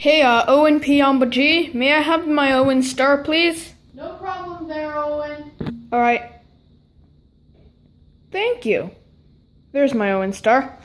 Hey, uh, Owen P. Amba G, may I have my Owen star, please? No problem there, Owen. Alright. Thank you. There's my Owen star.